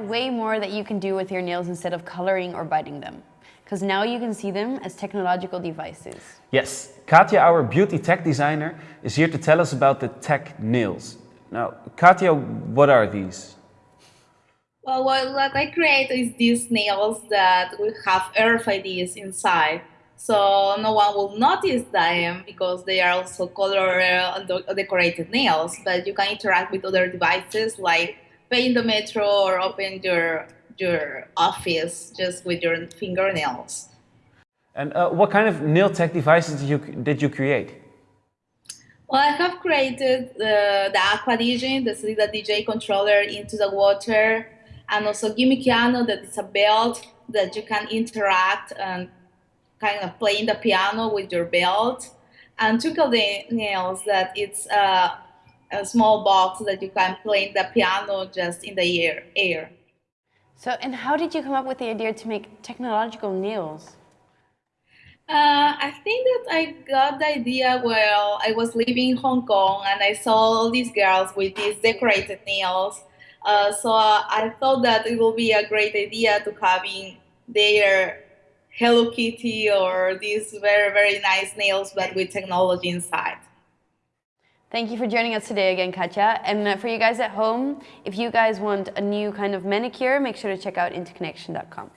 way more that you can do with your nails instead of coloring or biting them. Because now you can see them as technological devices. Yes, Katja, our beauty tech designer, is here to tell us about the tech nails. Now, Katja, what are these? Well, what, what I create is these nails that will have RFIDs inside. So no one will notice them because they are also color uh, and decorated nails, but you can interact with other devices like pay in the metro or open your, your office just with your fingernails. And uh, what kind of nail tech devices did you, did you create? Well, I have created uh, the Aquadigen, the Selida DJ controller into the water, and also Gimmikiano, that is a belt that you can interact and kind of playing the piano with your belt. And the Nails, that it's a, a small box that you can play the piano just in the air. air. So, and how did you come up with the idea to make technological nails? Uh, I think that I got the idea while I was living in Hong Kong and I saw all these girls with these decorated nails. Uh, so uh, I thought that it will be a great idea to having their Hello Kitty or these very, very nice nails, but with technology inside. Thank you for joining us today again, Katja. And uh, for you guys at home, if you guys want a new kind of manicure, make sure to check out interconnection.com.